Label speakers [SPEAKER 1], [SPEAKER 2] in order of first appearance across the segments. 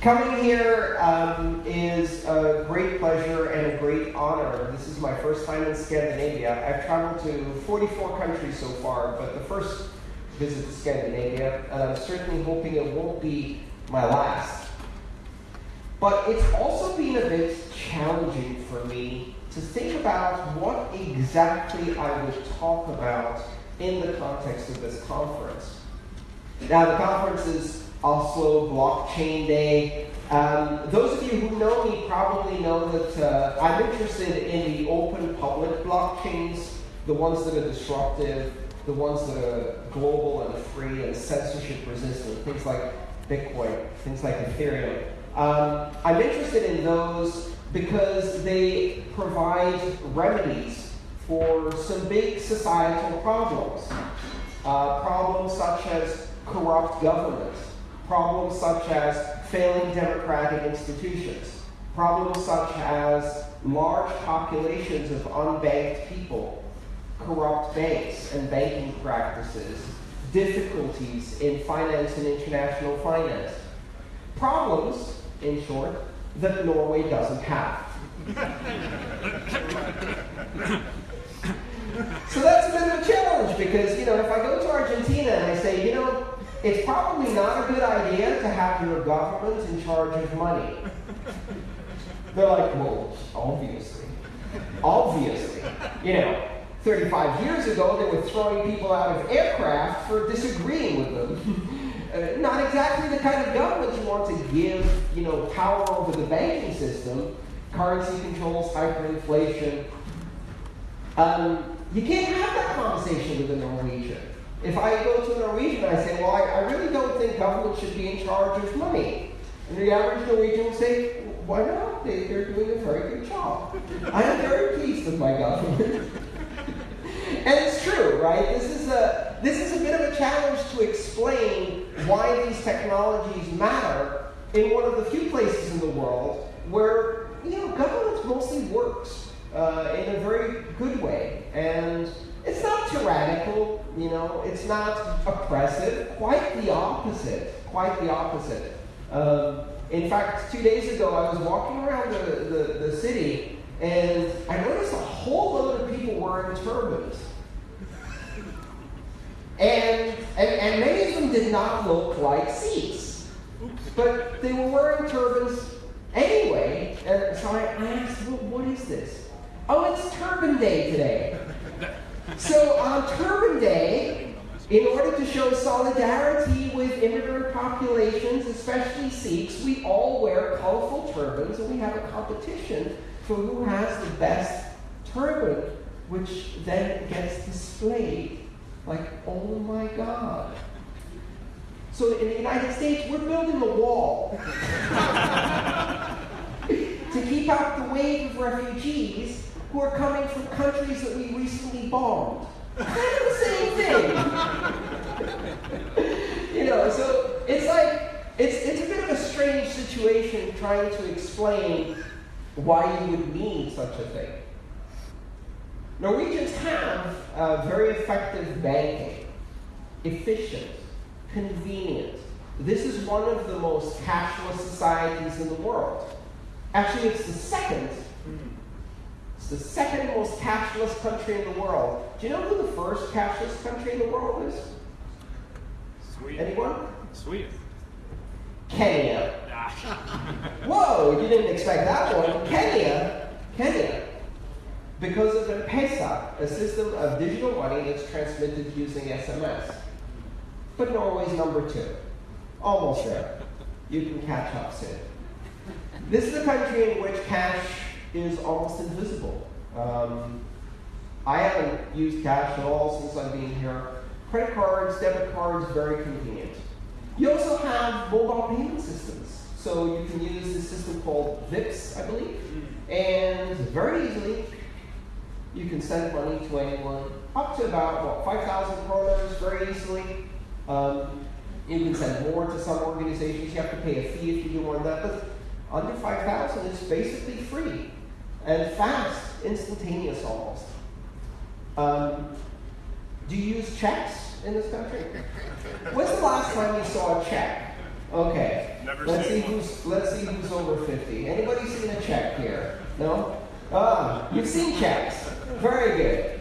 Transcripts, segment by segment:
[SPEAKER 1] Coming here um, is a great pleasure and a great honor. This is my first time in Scandinavia. I've traveled to 44 countries so far, but the first visit to Scandinavia, and I'm certainly hoping it won't be my last. But it's also been a bit challenging for me to think about what exactly I would talk about in the context of this conference. Now, the conference is Oslo Blockchain Day. Um, those of you who know me probably know that uh, I'm interested in the open public blockchains, the ones that are disruptive, the ones that are global and free and censorship resistant, things like Bitcoin, things like Ethereum. Um, I'm interested in those because they provide remedies for some big societal problems. Uh, problems such as corrupt government, problems such as failing democratic institutions, problems such as large populations of unbanked people, corrupt banks and banking practices, difficulties in finance and international finance. Problems, in short, that Norway doesn't have. so that's a bit of a challenge because, you know, if I go to Argentina and I say, you know, it's probably not a good idea to have your government in charge of money. They're like, well, obviously. Obviously. You know, 35 years ago, they were throwing people out of aircraft for disagreeing with them. uh, not exactly the kind of government you want to give, you know, power over the banking system, currency controls, hyperinflation. Um, you can't have that conversation with a Norwegian. If I go to a Norwegian I say, well, I, I really don't think government should be in charge of money, and the average Norwegian will say, why not? They, they're doing a very good job. I am very pleased with my government. and it's true, right? This is a this is a bit of a challenge to explain why these technologies matter in one of the few places in the world where you know government mostly works uh, in a very good way and it's not tyrannical, you know, it's not oppressive, quite the opposite, quite the opposite. Um, in fact, two days ago, I was walking around the, the, the city and I noticed a whole load of people wearing turbans. And, and, and many of them did not look like Sikhs. But they were wearing turbans anyway. And so I, asked, well, what is this? Oh, it's Turban Day today. So on Turban Day, in order to show solidarity with immigrant populations, especially Sikhs, we all wear colorful turbans and we have a competition for who has the best turban, which then gets displayed. Like, oh my God. So in the United States, we're building a wall to keep out the wave of refugees who are coming from countries that we recently bombed. Kind of the same thing. you know, so it's like, it's, it's a bit of a strange situation trying to explain why you would need such a thing. Norwegians have uh, very effective banking, efficient, convenient. This is one of the most cashless societies in the world. Actually, it's the second the second most cashless country in the world. Do you know who the first cashless country in the world is?
[SPEAKER 2] Sweden.
[SPEAKER 1] Anyone?
[SPEAKER 2] Sweden.
[SPEAKER 1] Kenya. Whoa, you didn't expect that one. Kenya, Kenya. Because of M-Pesa, a system of digital money that's transmitted using SMS. But Norway's number two. Almost there. You can catch up soon. This is a country in which cash is almost invisible. Um, I haven't used cash at all since I've been here. Credit cards, debit cards, very convenient. You also have mobile payment systems. So you can use this system called Vipps, I believe. And very easily, you can send money to anyone up to about, what, 5,000 kroners very easily. Um, you can send more to some organizations. You have to pay a fee if you do want that. But under 5,000, it's basically free and fast, instantaneous almost. Um, do you use checks in this country? When's the last time you saw a check? Okay.
[SPEAKER 2] Never
[SPEAKER 1] Let's see
[SPEAKER 2] one.
[SPEAKER 1] who's let's see who's over 50. Anybody seen a check here? No? Ah, you've seen checks. Very good.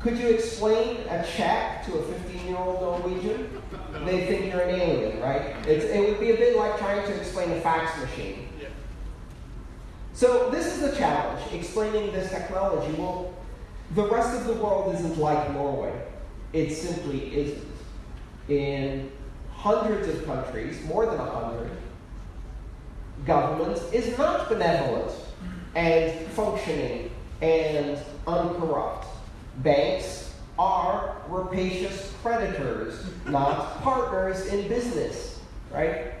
[SPEAKER 1] Could you explain a check to a 15-year-old Norwegian? They think you're an alien, right? It's, it would be a bit like trying to explain a fax machine. So this is the challenge, explaining this technology. Well, the rest of the world isn't like Norway. It simply isn't. In hundreds of countries, more than a hundred, government is not benevolent and functioning and uncorrupt. Banks are rapacious creditors, not partners in business, right?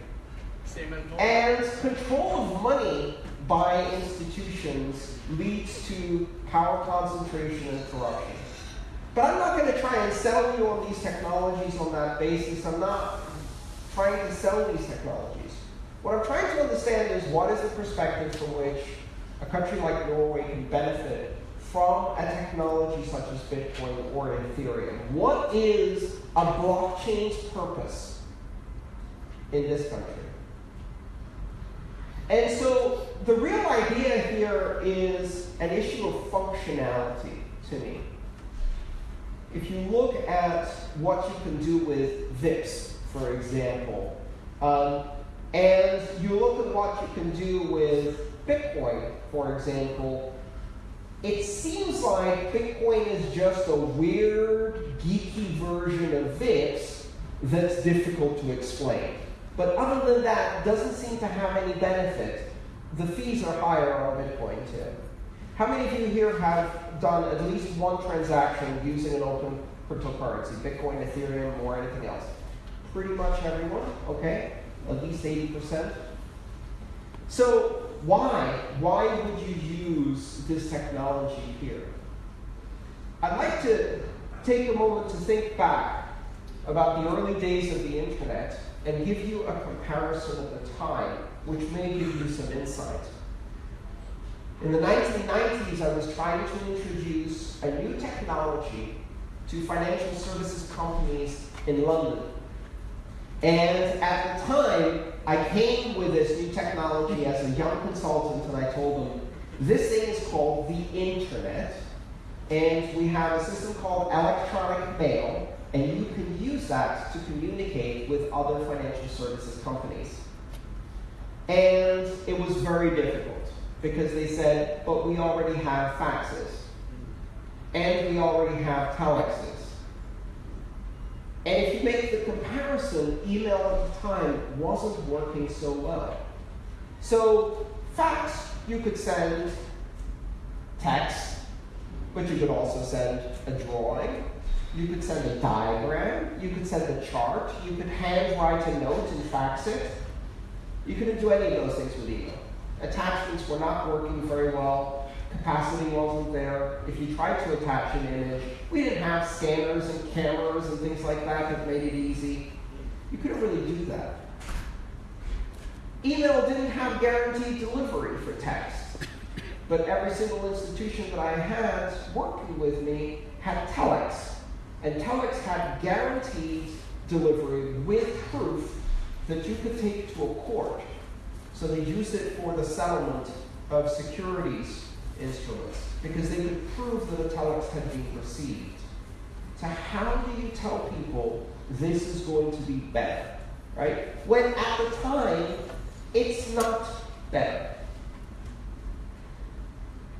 [SPEAKER 2] Same.
[SPEAKER 1] And control of money by institutions leads to power concentration and corruption. But I'm not going to try and sell you on these technologies on that basis. I'm not trying to sell these technologies. What I'm trying to understand is what is the perspective from which a country like Norway can benefit from a technology such as Bitcoin or Ethereum. What is a blockchain's purpose in this country? And so the real idea here is an issue of functionality to me. If you look at what you can do with Vipps, for example, um, and you look at what you can do with Bitcoin, for example, it seems like Bitcoin is just a weird, geeky version of Vipps that's difficult to explain. But other than that, doesn't seem to have any benefit. The fees are higher on Bitcoin too. How many of you here have done at least one transaction using an open cryptocurrency, Bitcoin, Ethereum, or anything else? Pretty much everyone, okay? At least 80%. So why? Why would you use this technology here? I'd like to take a moment to think back about the early days of the internet and give you a comparison of the time, which may give you some insight. In the 1990s, I was trying to introduce a new technology to financial services companies in London. And at the time, I came with this new technology as a young consultant, and I told them, this thing is called the internet, and we have a system called electronic mail, and you can use that to communicate with other financial services companies. And it was very difficult because they said, but we already have faxes, and we already have telexes. And if you make the comparison, email at the time wasn't working so well. So, fax, you could send text, but you could also send a drawing. You could send a diagram. You could send a chart. You could handwrite a note and fax it. You couldn't do any of those things with email. Attachments were not working very well. Capacity wasn't there. If you tried to attach an image, we didn't have scanners and cameras and things like that that made it easy. You couldn't really do that. Email didn't have guaranteed delivery for text. But every single institution that I had working with me had telex. And telex had guaranteed delivery with proof that you could take to a court. So they used it for the settlement of securities instruments because they could prove that a telex had been received. So how do you tell people this is going to be better, right? When at the time, it's not better.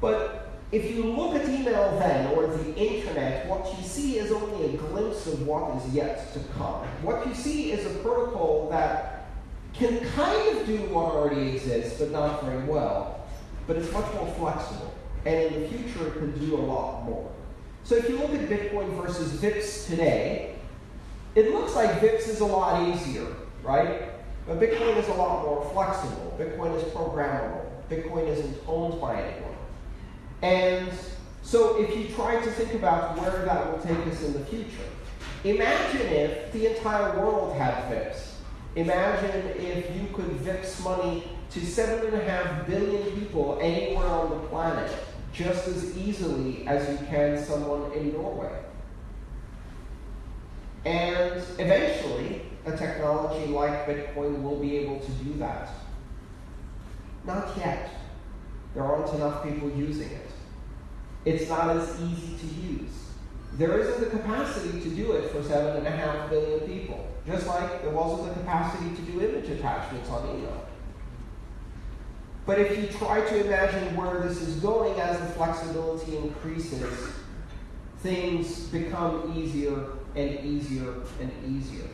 [SPEAKER 1] But if you look at email then, or the internet, what you see is only a glimpse of what is yet to come. What you see is a protocol that can kind of do what already exists, but not very well. But it's much more flexible. And in the future, it can do a lot more. So if you look at Bitcoin versus Vipps today, it looks like Vipps is a lot easier, right? But Bitcoin is a lot more flexible. Bitcoin is programmable. Bitcoin isn't owned by anyone. And so if you try to think about where that will take us in the future, imagine if the entire world had Vipps. Imagine if you could Vipps money to seven and a half billion people anywhere on the planet just as easily as you can someone in Norway. And eventually, a technology like Bitcoin will be able to do that? Not yet. There aren't enough people using it. It's not as easy to use. There isn't the capacity to do it for seven and a half billion people, just like there wasn't the capacity to do image attachments on email. But if you try to imagine where this is going as the flexibility increases, things become easier and easier and easier.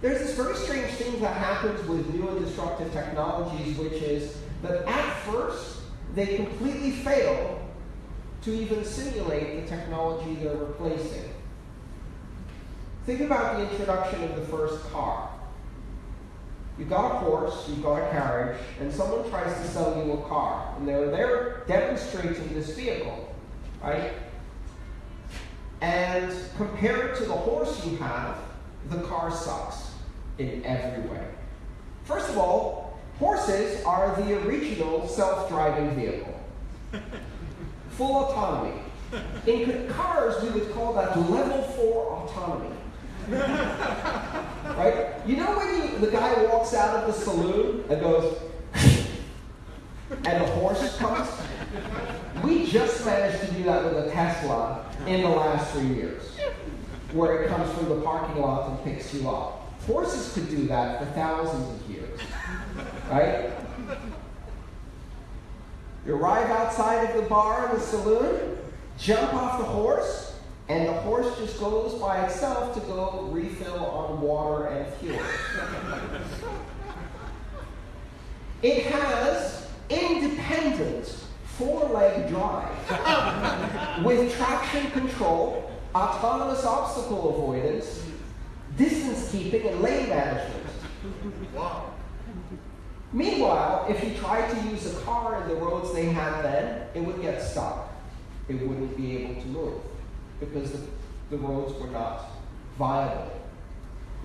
[SPEAKER 1] There's this very strange thing that happens with new and disruptive technologies, which is that at first they completely fail to even simulate the technology they're replacing. Think about the introduction of the first car. You've got a horse, you've got a carriage, and someone tries to sell you a car. And they're there demonstrating this vehicle, right? And compared to the horse you have, the car sucks in every way. First of all, horses are the original self driving vehicle, full autonomy. In cars, we would call that level four autonomy. right? You know when you, the guy walks out of the saloon and goes, and the horse comes? We just managed to do that with a Tesla in the last three years, where it comes from the parking lot and picks you up. Horses could do that for thousands of years, right? You arrive outside of the bar in the saloon, jump off the horse, and the horse just goes by itself to go refill on water and fuel. it has independent four-leg drive with traction control, autonomous obstacle avoidance, distance keeping, and lane management. Wow. Meanwhile, if you tried to use a car in the roads they had then, it would get stuck. It wouldn't be able to move because the, the roads were not viable.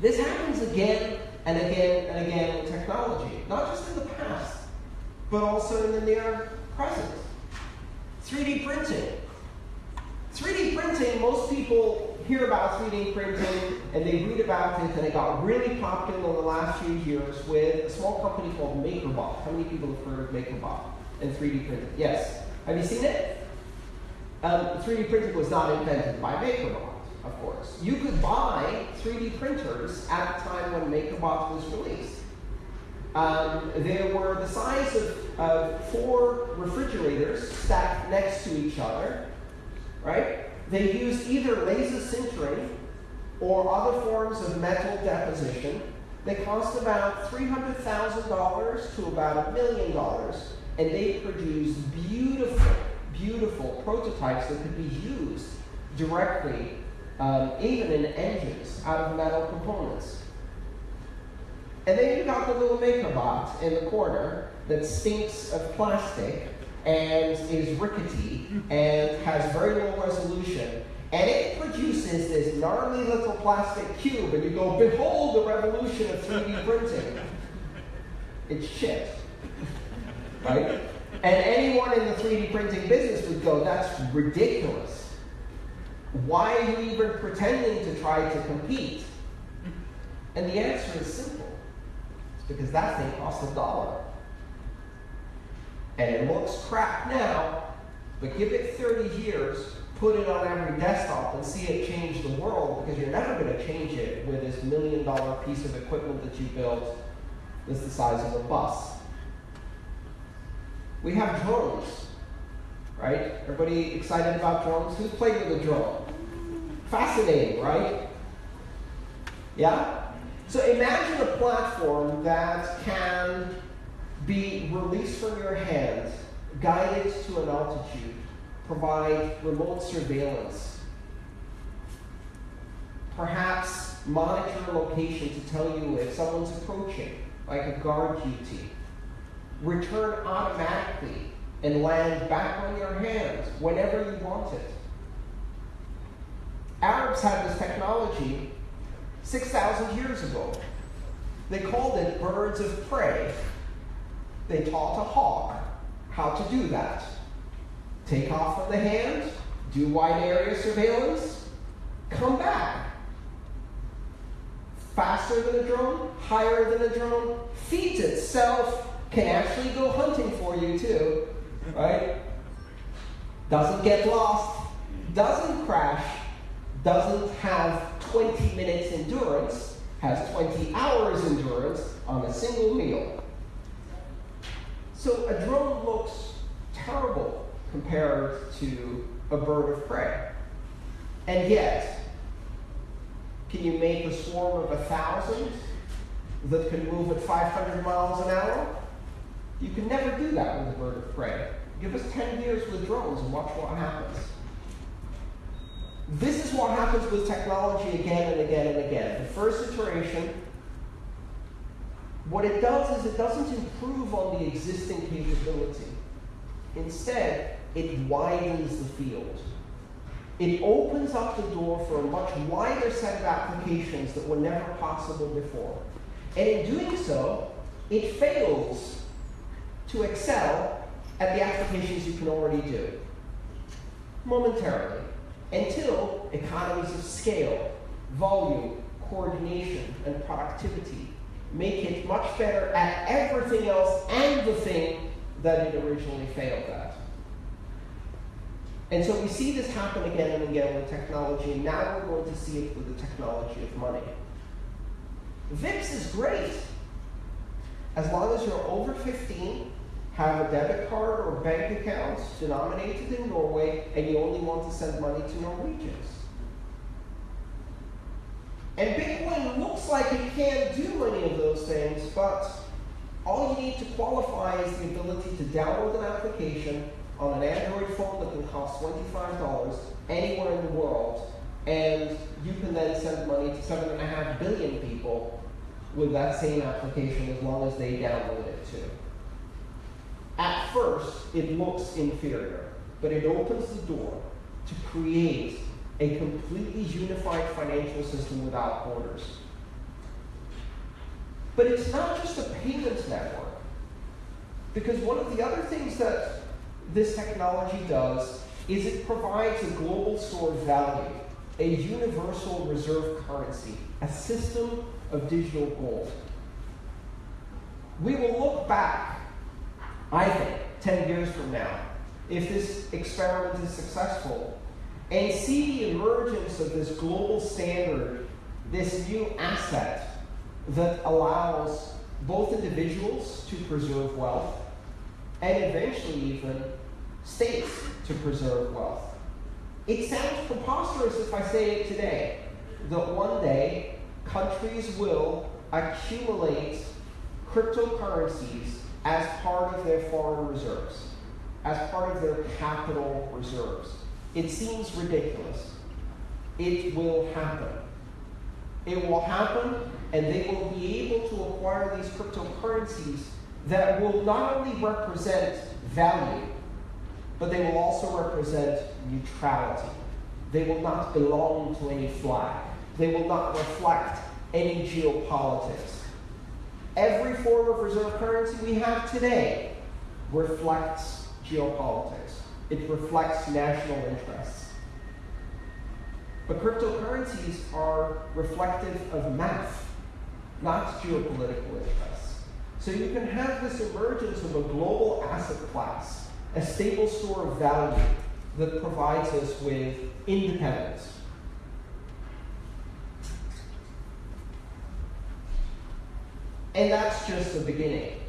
[SPEAKER 1] This happens again and again and again in technology, not just in the past, but also in the near present. 3D printing. 3D printing, most people hear about 3D printing and they read about it, and it got really popular in the last few years with a small company called MakerBot. How many people have heard of MakerBot and 3D printing? Yes. Have you seen it? Um, 3D printing was not invented by MakerBot, of course. You could buy 3D printers at the time when MakerBot was released. Um, they were the size of uh, four refrigerators stacked next to each other, right? They used either laser sintering or other forms of metal deposition. They cost about $300,000 to about a million dollars, and they produced beautiful, beautiful prototypes that could be used directly, um, even in engines, out of metal components. And then you got the little MakerBot in the corner that stinks of plastic and is rickety and has very low resolution. And it produces this gnarly little plastic cube, and you go, behold the revolution of 3D printing. It's shit. Right? And anyone in the 3D printing business would go, that's ridiculous. Why are you even pretending to try to compete? And the answer is simple. It's because that thing costs a dollar. And it looks crap now, but give it 30 years, put it on every desktop, and see it change the world because you're never going to change it with this million dollar piece of equipment that you built that's the size of a bus. We have drones, right? Everybody excited about drones? Who's played with a drone? Fascinating, right? Yeah? So imagine a platform that can be released from your hands, guided to an altitude, provide remote surveillance, perhaps monitor location to tell you if someone's approaching, like a guard duty, return automatically and land back on your hands whenever you want it. Arabs had this technology 6,000 years ago. They called it birds of prey. They taught a hawk how to do that. Take off from the hand, do wide area surveillance, come back. faster than a drone, higher than a drone, feeds itself, can actually go hunting for you too, right? Doesn't get lost, doesn't crash, doesn't have 20 minutes endurance, has 20 hours endurance on a single meal. So a drone looks terrible compared to a bird of prey. And yet, can you make a swarm of a thousand that can move at 500 miles an hour? You can never do that with a bird of prey. Give us 10 years with drones and watch what happens. This is what happens with technology again and again and again. The first iteration, what it does is it doesn't improve on the existing capability. Instead, it widens the field. It opens up the door for a much wider set of applications that were never possible before. And in doing so, it fails to excel at the applications you can already do momentarily until economies of scale, volume, coordination, and productivity make it much better at everything else and the thing that it originally failed at. And so we see this happen again and again with technology, and now we're going to see it with the technology of money. Vipps is great. As long as you're over 15, have a debit card or bank account denominated in Norway, and you only want to send money to Norwegians. And Bitcoin looks like it can't do any of those things, but all you need to qualify is the ability to download an application on an Android phone that can cost $25 anywhere in the world, and you can then send money to 7.5 billion people with that same application as long as they download it too. At first, it looks inferior, but it opens the door to create a completely unified financial system without borders. But it's not just a payments network. Because one of the other things that this technology does is it provides a global store of value, a universal reserve currency, a system of digital gold. We will look back, I think, 10 years from now, if this experiment is successful, and see the emergence of this global standard, this new asset that allows both individuals to preserve wealth and eventually even states to preserve wealth. It sounds preposterous if I say it today, that one day countries will accumulate cryptocurrencies as part of their foreign reserves, as part of their capital reserves. It seems ridiculous. It will happen. It will happen, and they will be able to acquire these cryptocurrencies that will not only represent value, but they will also represent neutrality. They will not belong to any flag. They will not reflect any geopolitics. Every form of reserve currency we have today reflects geopolitics. It reflects national interests. But cryptocurrencies are reflective of math, not geopolitical interests. So you can have this emergence of a global asset class, a stable store of value that provides us with independence. And that's just the beginning.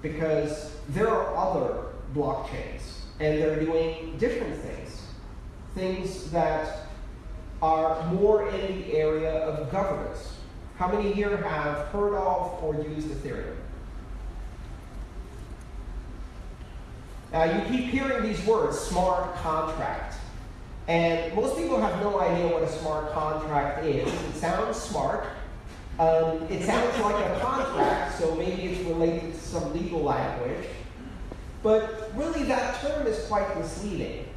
[SPEAKER 1] Because there are other blockchains, and they're doing different things. Things that are more in the area of governance. How many here have heard of or used Ethereum? Now, you keep hearing these words, smart contract. And most people have no idea what a smart contract is. It sounds smart. Um, it sounds like a contract, so maybe it's related to some legal language. But really, that term is quite misleading.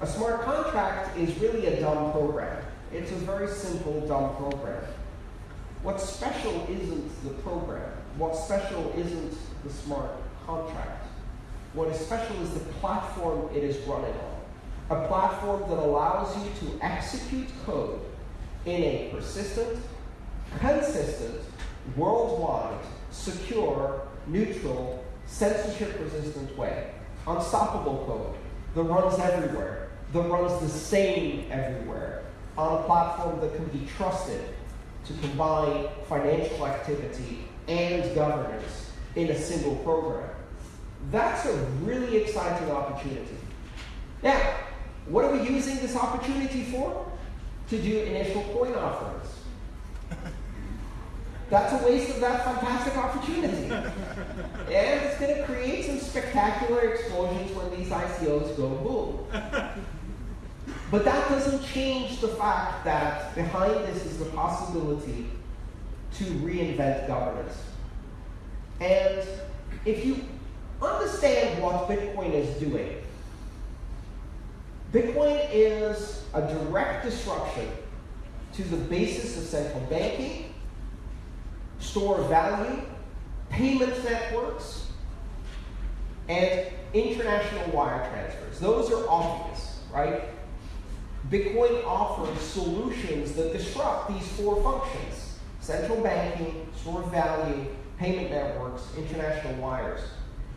[SPEAKER 1] A smart contract is really a dumb program. It's a very simple, dumb program. What's special isn't the program. What's special isn't the smart contract. What is special is the platform it is running on. A platform that allows you to execute code in a persistent, consistent, worldwide, secure, neutral, censorship resistant way. Unstoppable code that runs everywhere, that runs the same everywhere, on a platform that can be trusted to combine financial activity and governance in a single program. That's a really exciting opportunity. Now, what are we using this opportunity for? To do initial coin offerings. That's a waste of that fantastic opportunity. and it's going to create some spectacular explosions when these ICOs go boom. But that doesn't change the fact that behind this is the possibility to reinvent governance. And if you understand what Bitcoin is doing, Bitcoin is a direct disruption to the basis of central banking, store of value, payment networks, and international wire transfers. Those are obvious, right? Bitcoin offers solutions that disrupt these four functions central banking, store of value, payment networks, international wires.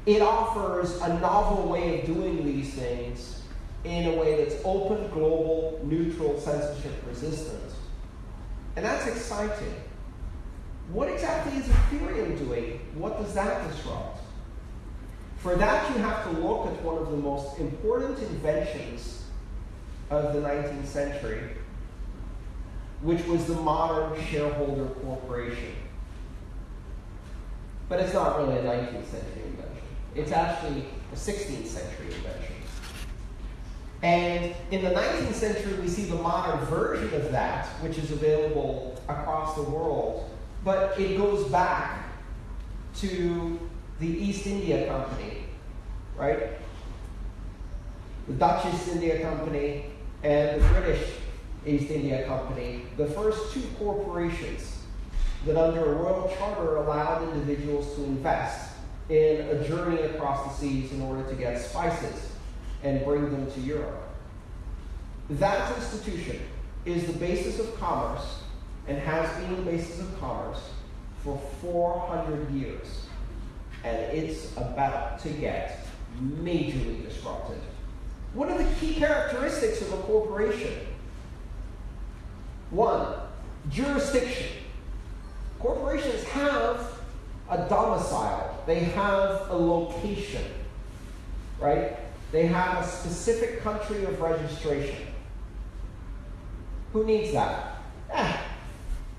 [SPEAKER 1] It offers a novel way of doing these things in a way that's open, global, neutral, censorship resistant. And that's exciting. What exactly is Ethereum doing? What does that disrupt? For that, you have to look at one of the most important inventions of the 19th century, which was the modern shareholder corporation. But it's not really a 19th century invention. It's actually a 16th century invention. And in the 19th century, we see the modern version of that, which is available across the world. But it goes back to the East India Company, right? The Dutch East India Company and the British East India Company, the first two corporations that under a royal charter allowed individuals to invest in a journey across the seas in order to get spices and bring them to Europe. That institution is the basis of commerce and has been the basis of commerce for 400 years. And it's about to get majorly disrupted. What are the key characteristics of a corporation? One, jurisdiction. Corporations have a domicile, they have a location, right? They have a specific country of registration. Who needs that? Eh,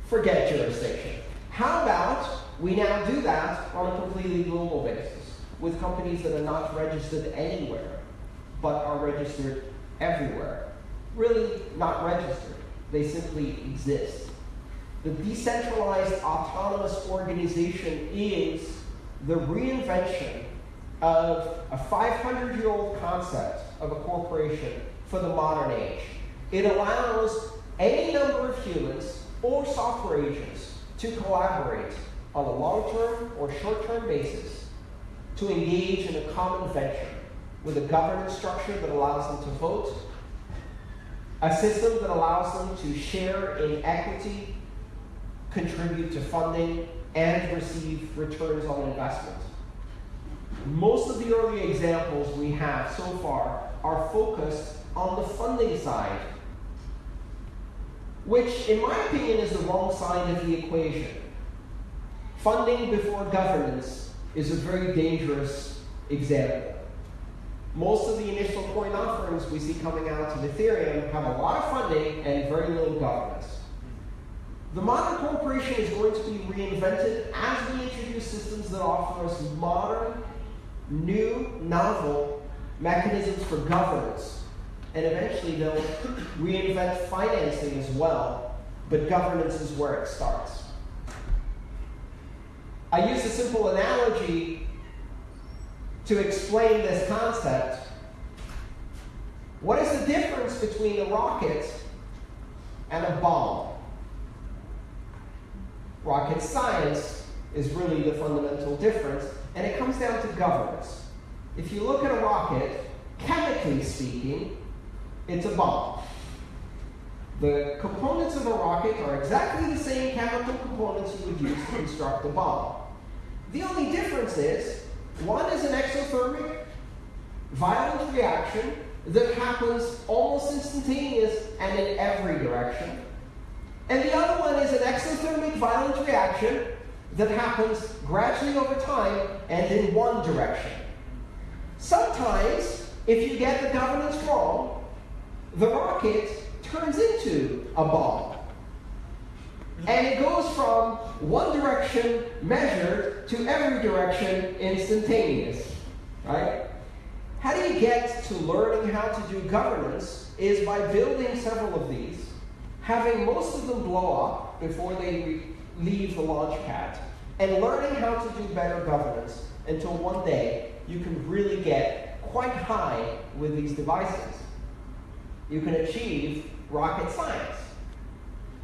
[SPEAKER 1] forget jurisdiction. How about we now do that on a completely global basis with companies that are not registered anywhere? but are registered everywhere. Really not registered, they simply exist. The decentralized autonomous organization is the reinvention of a 500 year old concept of a corporation for the modern age. It allows any number of humans or software agents to collaborate on a long term or short term basis to engage in a common venture with a governance structure that allows them to vote, a system that allows them to share in equity, contribute to funding, and receive returns on investment. Most of the early examples we have so far are focused on the funding side, which, in my opinion, is the wrong side of the equation. Funding before governance is a very dangerous example. Most of the initial coin offerings we see coming out of Ethereum have a lot of funding and very little governance. The modern corporation is going to be reinvented as we introduce systems that offer us modern, new, novel mechanisms for governance. And eventually they'll reinvent financing as well, but governance is where it starts. I use a simple analogy to explain this concept. What is the difference between a rocket and a bomb? Rocket science is really the fundamental difference, and it comes down to governance. If you look at a rocket, chemically speaking, it's a bomb. The components of a rocket are exactly the same chemical components you would use to construct a bomb. The only difference is one is an exothermic violent reaction that happens almost instantaneous and in every direction. And the other one is an exothermic violent reaction that happens gradually over time and in one direction. Sometimes, if you get the governance wrong, the rocket turns into a ball. And it goes from one direction measured to every direction instantaneous. Right? How do you get to learning how to do governance is by building several of these, having most of them blow up before they leave the launch pad, and learning how to do better governance until one day you can really get quite high with these devices. You can achieve rocket science.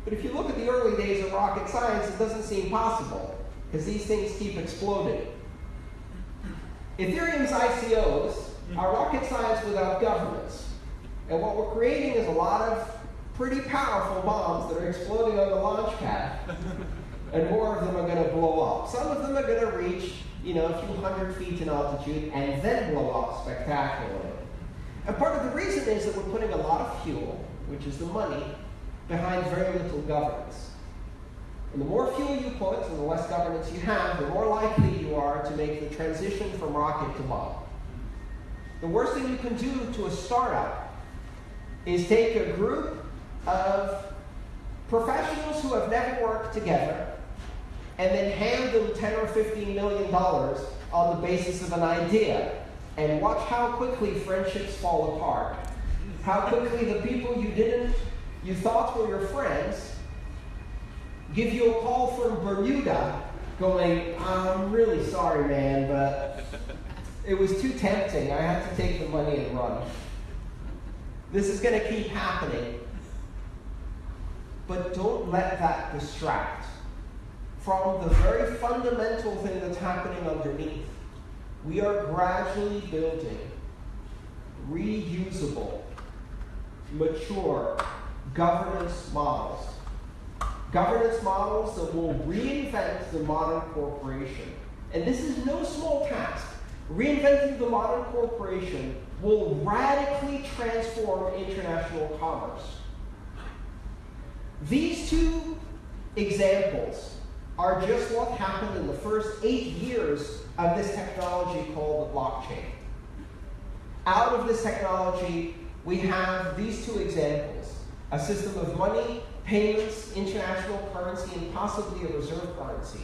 [SPEAKER 1] But if you look at the early days of rocket science, it doesn't seem possible because these things keep exploding. Ethereum's ICOs are rocket science without governance. And what we're creating is a lot of pretty powerful bombs that are exploding on the launch pad. and more of them are going to blow up. Some of them are going to reach, you know, a few hundred feet in altitude and then blow up spectacularly. And part of the reason is that we're putting a lot of fuel, which is the money, behind very little governance. And the more fuel you put and the less governance you have, the more likely you are to make the transition from rocket to bomb. The worst thing you can do to a startup is take a group of professionals who have never worked together and then hand them 10 or 15 million dollars on the basis of an idea and watch how quickly friendships fall apart. How quickly the people you didn't, you thought were your friends, give you a call from Bermuda going, I'm really sorry, man, but it was too tempting. I had to take the money and run. This is going to keep happening. But don't let that distract from the very fundamental thing that's happening underneath. We are gradually building reusable, mature governance models. Governance models that will reinvent the modern corporation. And this is no small task. Reinventing the modern corporation will radically transform international commerce. These two examples are just what happened in the first eight years of this technology called the blockchain. Out of this technology, we have these two examples a system of money, payments, international currency, and possibly a reserve currency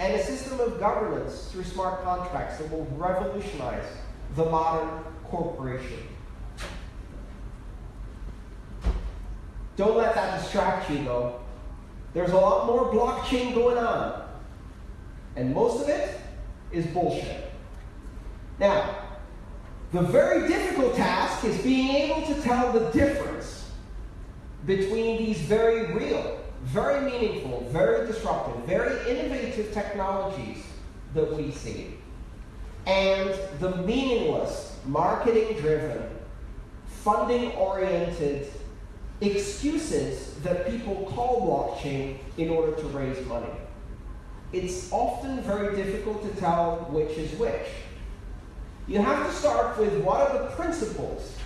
[SPEAKER 1] and a system of governance through smart contracts that will revolutionize the modern corporation. Don't let that distract you, though. There's a lot more blockchain going on, and most of it is bullshit. Now, the very difficult task is being able to tell the difference between these very real very meaningful, very disruptive, very innovative technologies that we see, and the meaningless, marketing driven, funding oriented excuses that people call blockchain in order to raise money. It's often very difficult to tell which is which. You have to start with what are the principles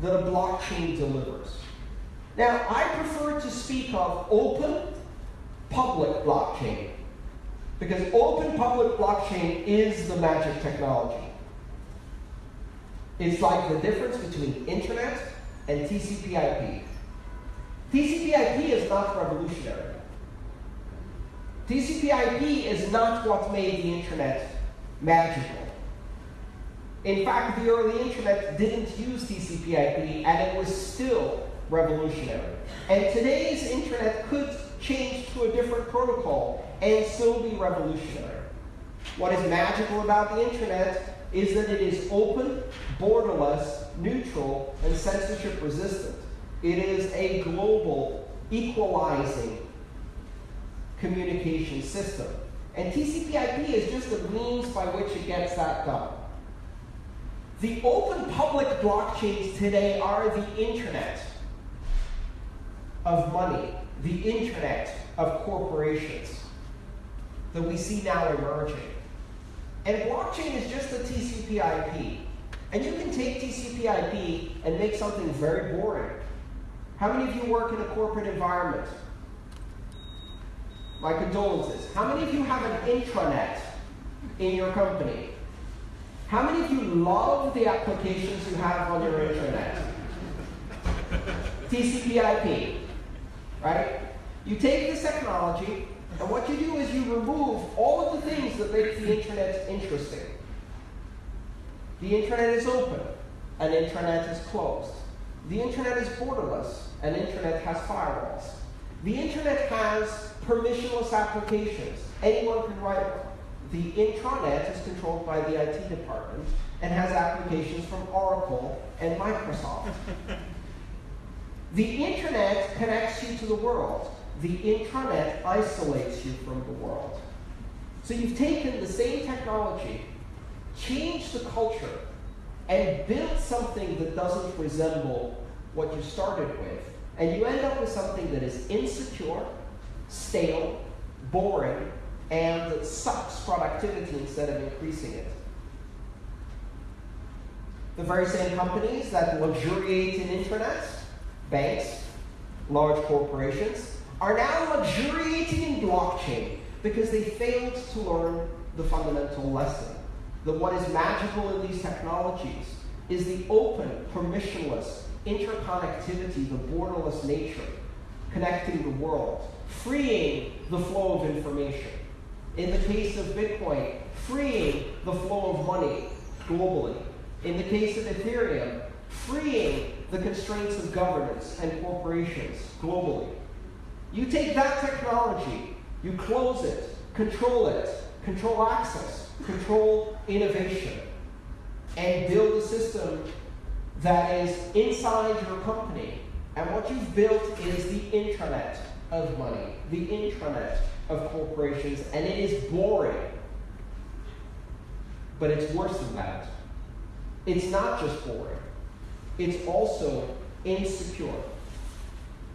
[SPEAKER 1] that a blockchain delivers. Now, I prefer to speak of open public blockchain because open public blockchain is the magic technology. It's like the difference between internet and TCP/IP. TCP/IP is not revolutionary. TCP/IP is not what made the internet magical. In fact, the early internet didn't use TCP/IP, and it was still revolutionary. And today's internet could change to a different protocol and still be revolutionary. What is magical about the internet is that it is open, borderless, neutral, and censorship resistant. It is a global, equalizing communication system. And TCP/IP is just the means by which it gets that done. The open public blockchains today are the internet. of money, the internet of corporations that we see now emerging. And blockchain is just a TCP IP. And you can take TCP IP and make something very boring. How many of you work in a corporate environment? My condolences. How many of you have an intranet in your company? How many of you love the applications you have on your intranet? TCP IP, right? You take this technology, and what you do is you remove all of the things that make the internet interesting. The internet is open, an intranet is closed. The internet is borderless, an intranet has firewalls. The internet has permissionless applications. Anyone can write one. The intranet is controlled by the IT department and has applications from Oracle and Microsoft. the internet connects you to the world. The intranet isolates you from the world. So you've taken the same technology, changed the culture, and built something that doesn't resemble what you started with. And you end up with something that is insecure, stale, boring, and sucks productivity instead of increasing it. The very same companies that luxuriate in intranets, banks, large corporations, are now luxuriating in blockchain because they failed to learn the fundamental lesson that what is magical in these technologies is the open, permissionless interconnectivity, the borderless nature connecting the world, freeing the flow of information. In the case of Bitcoin, freeing the flow of money globally. In the case of Ethereum, freeing the constraints of governance and corporations globally. You take that technology, you close it, control it, control access, control innovation, and build a system that is inside your company. And what you've built is the intranet of money, the intranet of corporations, and it is boring. But it's worse than that. It's not just boring, it's also insecure.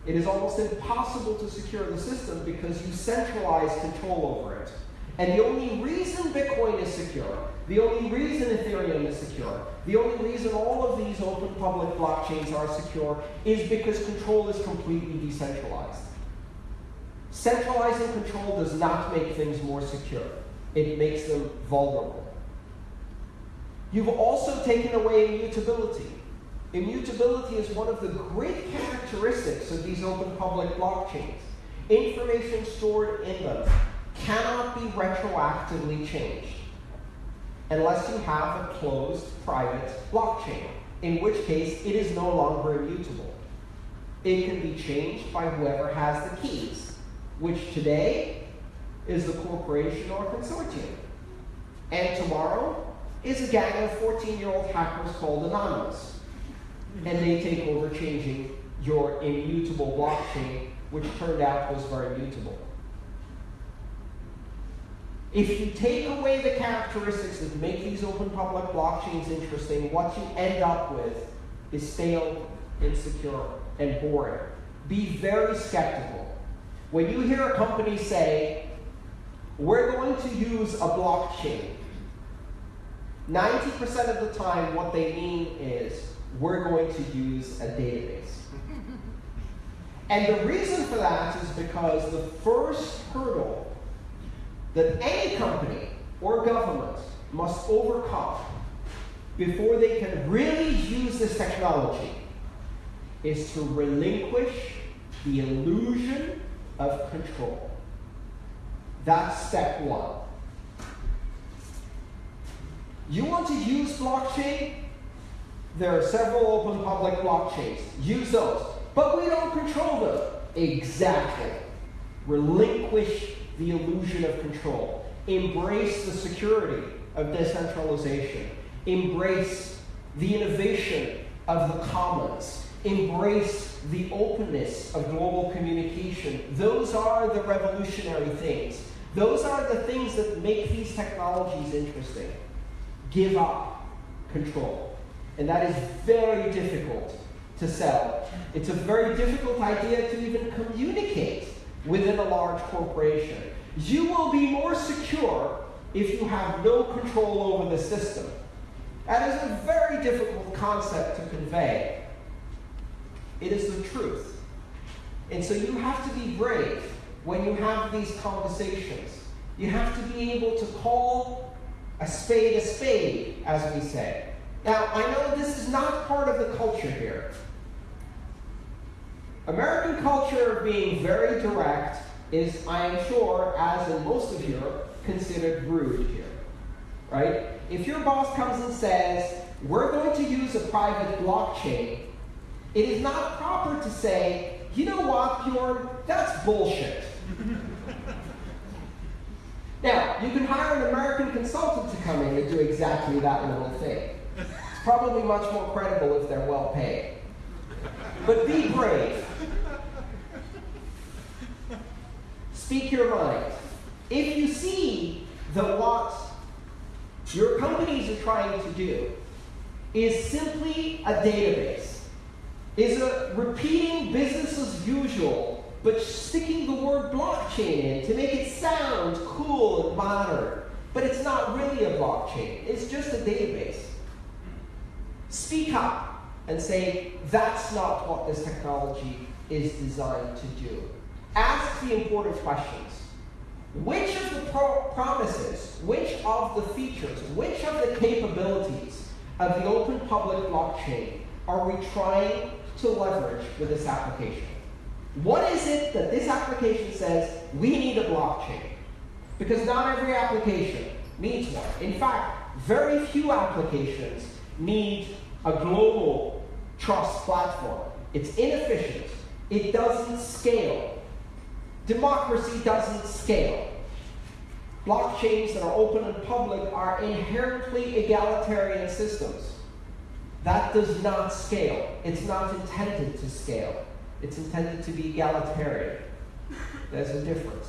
[SPEAKER 1] It is almost impossible to secure the system because you centralize control over it. And the only reason Bitcoin is secure, the only reason Ethereum is secure, the only reason all of these open public blockchains are secure is because control is completely decentralized. Centralizing control does not make things more secure. It makes them vulnerable. You've also taken away immutability. Immutability is one of the great characteristics of these open public blockchains. Information stored in them cannot be retroactively changed unless you have a closed private blockchain, in which case it is no longer immutable. It can be changed by whoever has the keys, which today is the corporation or consortium. And tomorrow is a gang of 14 year old hackers called Anonymous. And they take over changing your immutable blockchain, which turned out was very mutable. If you take away the characteristics that make these open public blockchains interesting, what you end up with is stale, insecure, and boring. Be very skeptical. When you hear a company say, we're going to use a blockchain, 90% of the time what they mean is, we're going to use a database. And the reason for that is because the first hurdle that any company or government must overcome before they can really use this technology is to relinquish the illusion of control. That's step one. You want to use blockchain? There are several open public blockchains. Use those. But we don't control them. Exactly. Relinquish the illusion of control. Embrace the security of decentralization. Embrace the innovation of the commons. Embrace the openness of global communication. Those are the revolutionary things. Those are the things that make these technologies interesting. Give up control. And that is very difficult to sell. It's a very difficult idea to even communicate within a large corporation. You will be more secure if you have no control over the system. That is a very difficult concept to convey. It is the truth. And so you have to be brave when you have these conversations. You have to be able to call a spade a spade, as we say. Now, I know this is not part of the culture here. American culture of being very direct is, I am sure, as in most of Europe, considered rude here. Right? If your boss comes and says, we're going to use a private blockchain, it is not proper to say, you know what, Bjorn, that's bullshit. now, you can hire an American consultant to come in and do exactly that little thing. It's probably much more credible if they're well paid. But be brave. Speak your mind. If you see that what your companies are trying to do is simply a database, is a repeating business as usual, but sticking the word blockchain in to make it sound cool and modern. But it's not really a blockchain, it's just a database. Speak up and say, that's not what this technology is designed to do. Ask the important questions. Which of the pro promises, which of the features, which of the capabilities of the open public blockchain are we trying to leverage with this application? What is it that this application says we need a blockchain? Because not every application needs one. In fact, very few applications need a global trust platform. It's inefficient. It doesn't scale. Democracy doesn't scale. Blockchains that are open and public are inherently egalitarian systems. That does not scale. It's not intended to scale. It's intended to be egalitarian. There's a difference.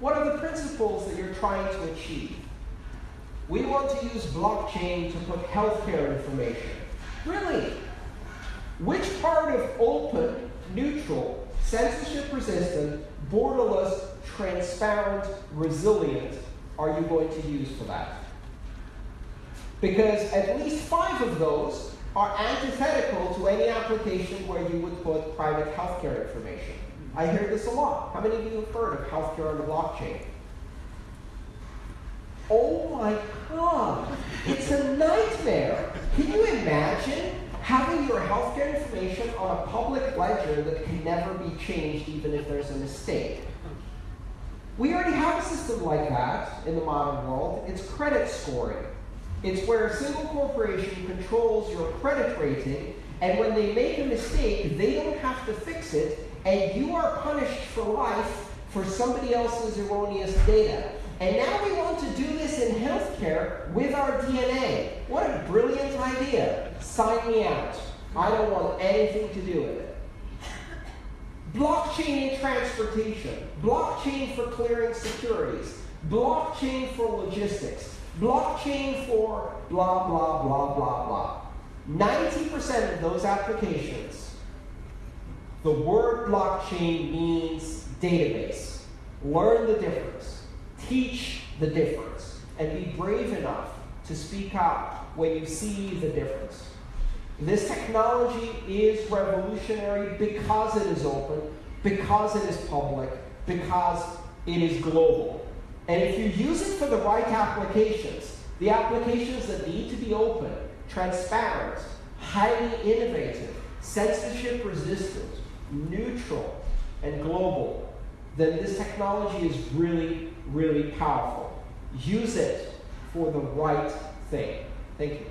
[SPEAKER 1] What are the principles that you're trying to achieve? We want to use blockchain to put healthcare information. Really? Which part of open, neutral, censorship resistant, borderless, transparent, resilient are you going to use for that? Because at least five of those are antithetical to any application where you would put private healthcare information. I hear this a lot. How many of you have heard of healthcare on the blockchain? Oh my God, it's a nightmare. Can you imagine having your healthcare information on a public ledger that can never be changed even if there's a mistake? We already have a system like that in the modern world. It's credit scoring. It's where a single corporation controls your credit rating, and when they make a mistake, they don't have to fix it, and you are punished for life for somebody else's erroneous data. And now we want to do this in healthcare with our DNA. What a brilliant idea. Sign me out. I don't want anything to do with it. Blockchain in transportation, blockchain for clearing securities, blockchain for logistics, blockchain for blah, blah, blah, blah, blah. 90% of those applications, the word blockchain means database. Learn the difference, teach the difference, and be brave enough to speak out when you see the difference. This technology is revolutionary because it is open, because it is public, because it is global. And if you use it for the right applications, the applications that need to be open, transparent, highly innovative, censorship resistant, neutral, and global, then this technology is really, really powerful. Use it for the right thing. Thank you.